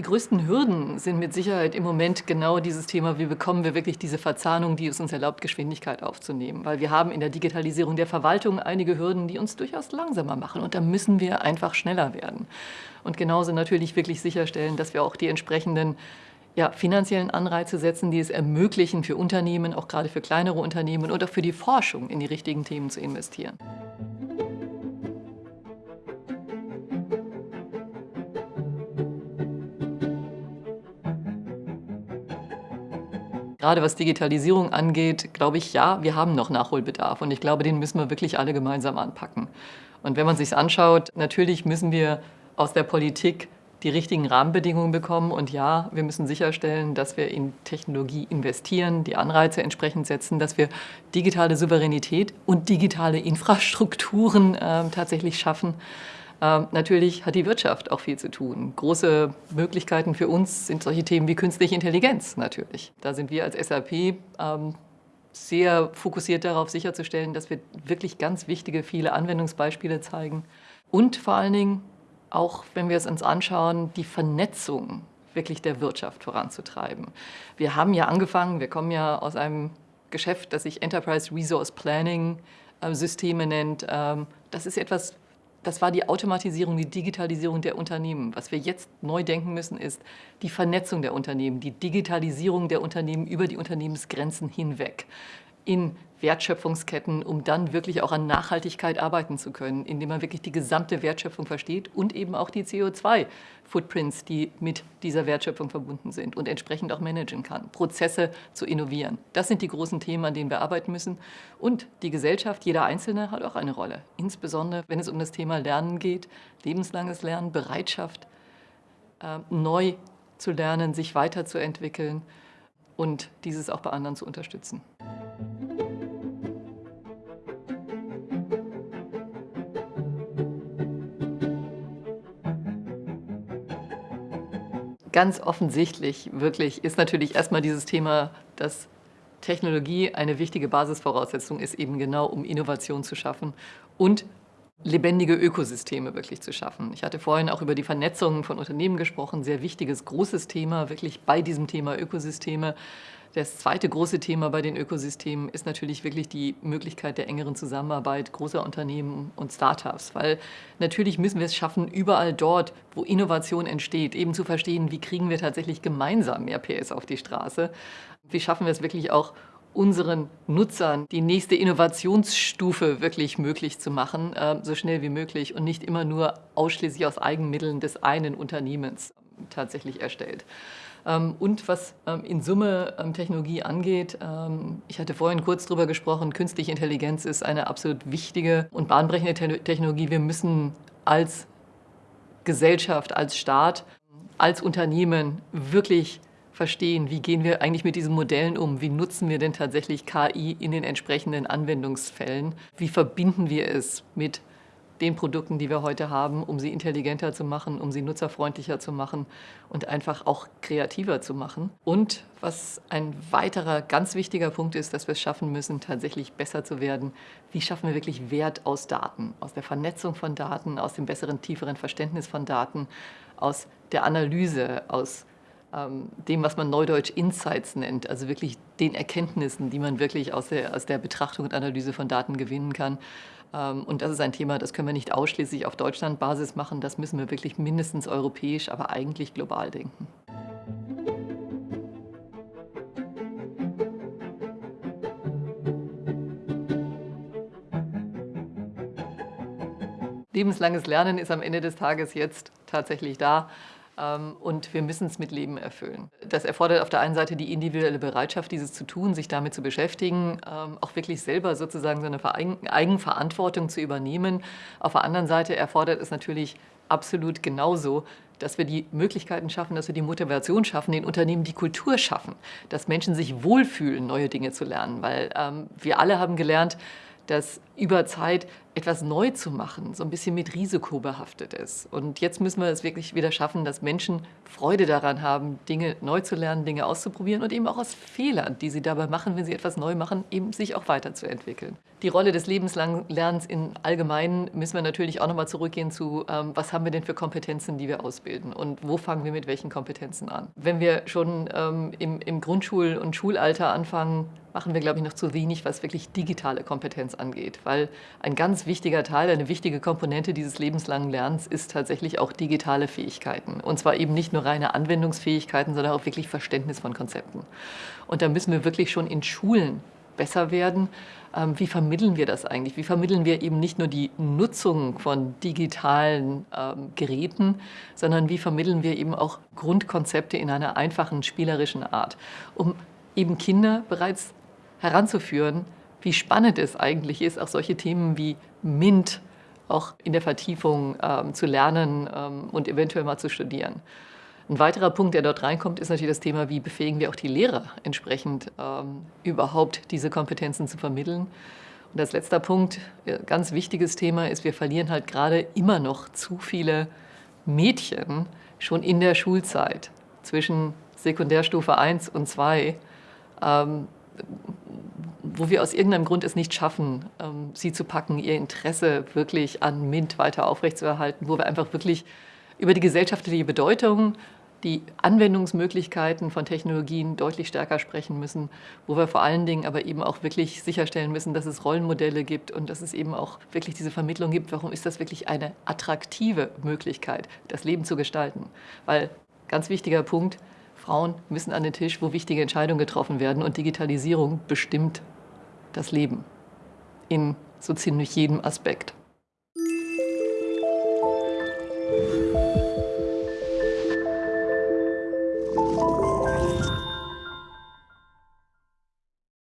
Die größten Hürden sind mit Sicherheit im Moment genau dieses Thema, wie bekommen wir wirklich diese Verzahnung, die es uns erlaubt, Geschwindigkeit aufzunehmen. Weil wir haben in der Digitalisierung der Verwaltung einige Hürden, die uns durchaus langsamer machen. Und da müssen wir einfach schneller werden. Und genauso natürlich wirklich sicherstellen, dass wir auch die entsprechenden ja, finanziellen Anreize setzen, die es ermöglichen, für Unternehmen, auch gerade für kleinere Unternehmen und auch für die Forschung in die richtigen Themen zu investieren. Gerade was Digitalisierung angeht, glaube ich, ja, wir haben noch Nachholbedarf. Und ich glaube, den müssen wir wirklich alle gemeinsam anpacken. Und wenn man sich anschaut, natürlich müssen wir aus der Politik die richtigen Rahmenbedingungen bekommen. Und ja, wir müssen sicherstellen, dass wir in Technologie investieren, die Anreize entsprechend setzen, dass wir digitale Souveränität und digitale Infrastrukturen äh, tatsächlich schaffen. Ähm, natürlich hat die Wirtschaft auch viel zu tun. Große Möglichkeiten für uns sind solche Themen wie künstliche Intelligenz natürlich. Da sind wir als SAP ähm, sehr fokussiert darauf sicherzustellen, dass wir wirklich ganz wichtige, viele Anwendungsbeispiele zeigen. Und vor allen Dingen, auch wenn wir es uns anschauen, die Vernetzung wirklich der Wirtschaft voranzutreiben. Wir haben ja angefangen, wir kommen ja aus einem Geschäft, das sich Enterprise Resource Planning äh, Systeme nennt. Ähm, das ist etwas, das war die Automatisierung, die Digitalisierung der Unternehmen. Was wir jetzt neu denken müssen, ist die Vernetzung der Unternehmen, die Digitalisierung der Unternehmen über die Unternehmensgrenzen hinweg in Wertschöpfungsketten, um dann wirklich auch an Nachhaltigkeit arbeiten zu können, indem man wirklich die gesamte Wertschöpfung versteht und eben auch die CO2-Footprints, die mit dieser Wertschöpfung verbunden sind und entsprechend auch managen kann, Prozesse zu innovieren. Das sind die großen Themen, an denen wir arbeiten müssen. Und die Gesellschaft, jeder Einzelne hat auch eine Rolle, insbesondere wenn es um das Thema Lernen geht, lebenslanges Lernen, Bereitschaft, äh, neu zu lernen, sich weiterzuentwickeln und dieses auch bei anderen zu unterstützen. Ganz offensichtlich, wirklich, ist natürlich erstmal dieses Thema, dass Technologie eine wichtige Basisvoraussetzung ist, eben genau um Innovation zu schaffen und lebendige Ökosysteme wirklich zu schaffen. Ich hatte vorhin auch über die Vernetzung von Unternehmen gesprochen, sehr wichtiges, großes Thema, wirklich bei diesem Thema Ökosysteme. Das zweite große Thema bei den Ökosystemen ist natürlich wirklich die Möglichkeit der engeren Zusammenarbeit großer Unternehmen und Startups, weil natürlich müssen wir es schaffen, überall dort, wo Innovation entsteht, eben zu verstehen, wie kriegen wir tatsächlich gemeinsam mehr PS auf die Straße. Wie schaffen wir es wirklich auch, unseren Nutzern die nächste Innovationsstufe wirklich möglich zu machen, äh, so schnell wie möglich und nicht immer nur ausschließlich aus Eigenmitteln des einen Unternehmens tatsächlich erstellt. Ähm, und was ähm, in Summe ähm, Technologie angeht, ich hatte vorhin kurz darüber gesprochen, künstliche Intelligenz ist eine absolut wichtige und bahnbrechende Technologie. Wir müssen als Gesellschaft, als Staat, als Unternehmen wirklich verstehen, wie gehen wir eigentlich mit diesen Modellen um, wie nutzen wir denn tatsächlich KI in den entsprechenden Anwendungsfällen, wie verbinden wir es mit den Produkten, die wir heute haben, um sie intelligenter zu machen, um sie nutzerfreundlicher zu machen und einfach auch kreativer zu machen. Und was ein weiterer ganz wichtiger Punkt ist, dass wir es schaffen müssen, tatsächlich besser zu werden. Wie schaffen wir wirklich Wert aus Daten, aus der Vernetzung von Daten, aus dem besseren, tieferen Verständnis von Daten, aus der Analyse, aus dem, was man neudeutsch Insights nennt, also wirklich den Erkenntnissen, die man wirklich aus der, aus der Betrachtung und Analyse von Daten gewinnen kann. Ähm, und das ist ein Thema, das können wir nicht ausschließlich auf Deutschland-Basis machen, das müssen wir wirklich mindestens europäisch, aber eigentlich global denken. Lebenslanges Lernen ist am Ende des Tages jetzt tatsächlich da. Ähm, und wir müssen es mit Leben erfüllen. Das erfordert auf der einen Seite die individuelle Bereitschaft, dieses zu tun, sich damit zu beschäftigen, ähm, auch wirklich selber sozusagen so eine Eigenverantwortung zu übernehmen. Auf der anderen Seite erfordert es natürlich absolut genauso, dass wir die Möglichkeiten schaffen, dass wir die Motivation schaffen, den Unternehmen die Kultur schaffen, dass Menschen sich wohlfühlen, neue Dinge zu lernen. Weil ähm, wir alle haben gelernt, dass über Zeit etwas neu zu machen, so ein bisschen mit Risiko behaftet ist. Und jetzt müssen wir es wirklich wieder schaffen, dass Menschen Freude daran haben, Dinge neu zu lernen, Dinge auszuprobieren und eben auch aus Fehlern, die sie dabei machen, wenn sie etwas neu machen, eben sich auch weiterzuentwickeln. Die Rolle des lebenslangen Lernens im Allgemeinen müssen wir natürlich auch nochmal zurückgehen zu, ähm, was haben wir denn für Kompetenzen, die wir ausbilden und wo fangen wir mit welchen Kompetenzen an. Wenn wir schon ähm, im, im Grundschul- und Schulalter anfangen, machen wir, glaube ich, noch zu wenig, was wirklich digitale Kompetenz angeht, weil ein ganz wichtiger Teil, eine wichtige Komponente dieses lebenslangen Lernens ist tatsächlich auch digitale Fähigkeiten. Und zwar eben nicht nur reine Anwendungsfähigkeiten, sondern auch wirklich Verständnis von Konzepten. Und da müssen wir wirklich schon in Schulen besser werden. Ähm, wie vermitteln wir das eigentlich? Wie vermitteln wir eben nicht nur die Nutzung von digitalen ähm, Geräten, sondern wie vermitteln wir eben auch Grundkonzepte in einer einfachen, spielerischen Art, um eben Kinder bereits heranzuführen, wie spannend es eigentlich ist, auch solche Themen wie MINT auch in der Vertiefung ähm, zu lernen ähm, und eventuell mal zu studieren. Ein weiterer Punkt, der dort reinkommt, ist natürlich das Thema, wie befähigen wir auch die Lehrer entsprechend ähm, überhaupt diese Kompetenzen zu vermitteln. Und als letzter Punkt, äh, ganz wichtiges Thema ist, wir verlieren halt gerade immer noch zu viele Mädchen schon in der Schulzeit zwischen Sekundärstufe 1 und 2, ähm, wo wir aus irgendeinem Grund es nicht schaffen, ähm, sie zu packen, ihr Interesse wirklich an MINT weiter aufrechtzuerhalten, wo wir einfach wirklich über die gesellschaftliche Bedeutung die Anwendungsmöglichkeiten von Technologien deutlich stärker sprechen müssen, wo wir vor allen Dingen aber eben auch wirklich sicherstellen müssen, dass es Rollenmodelle gibt und dass es eben auch wirklich diese Vermittlung gibt, warum ist das wirklich eine attraktive Möglichkeit, das Leben zu gestalten. Weil, ganz wichtiger Punkt, Frauen müssen an den Tisch, wo wichtige Entscheidungen getroffen werden und Digitalisierung bestimmt das Leben in so ziemlich jedem Aspekt.